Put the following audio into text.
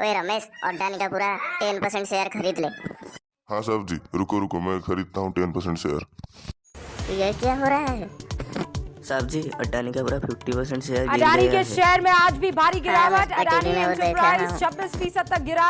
ओए रमेश अड्डानी का पूरा टेन परसेंट शेयर खरीद ले। हाँ साहब जी रुको रुको मैं खरीदता हूँ टेन परसेंट शेयर। तो ये क्या हो रहा है? साहब जी अडानी का पूरा फिफ्टी परसेंट शेयर अडानी के शेयर में आज भी भारी हाँ, गिरावट। अडानी ने हाँ। छब्बीस फ़ीसद तक गिरा।